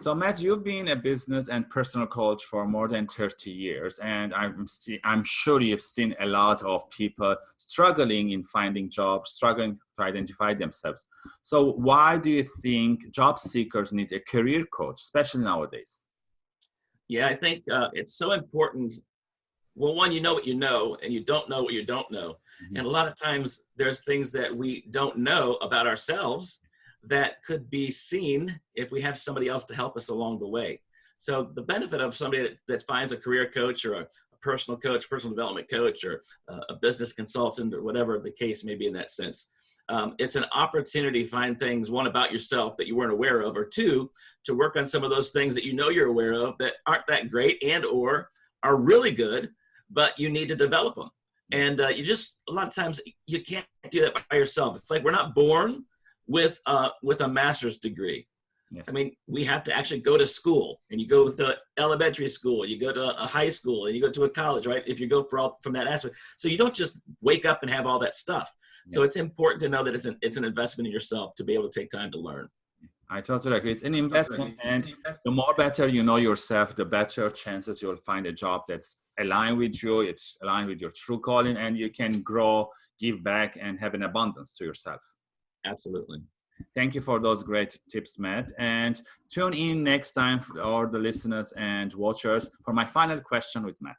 So Matt, you've been a business and personal coach for more than 30 years, and I'm, see, I'm sure you've seen a lot of people struggling in finding jobs, struggling to identify themselves. So why do you think job seekers need a career coach, especially nowadays? Yeah, I think uh, it's so important. Well, one, you know what you know, and you don't know what you don't know. Mm -hmm. And a lot of times there's things that we don't know about ourselves that could be seen if we have somebody else to help us along the way. So the benefit of somebody that, that finds a career coach or a, a personal coach, personal development coach, or uh, a business consultant, or whatever the case may be in that sense, um, it's an opportunity to find things, one, about yourself that you weren't aware of, or two, to work on some of those things that you know you're aware of that aren't that great and or are really good, but you need to develop them. And uh, you just, a lot of times, you can't do that by yourself. It's like we're not born with uh, with a master's degree. Yes. I mean, we have to actually go to school, and you go to elementary school, you go to a high school, and you go to a college, right? If you go for all, from that aspect, so you don't just wake up and have all that stuff. Yeah. So it's important to know that it's an it's an investment in yourself to be able to take time to learn. I totally agree. It's an investment, and the more better you know yourself, the better chances you'll find a job that's aligned with you, it's aligned with your true calling, and you can grow, give back, and have an abundance to yourself. Absolutely. Thank you for those great tips, Matt. And tune in next time for all the listeners and watchers for my final question with Matt.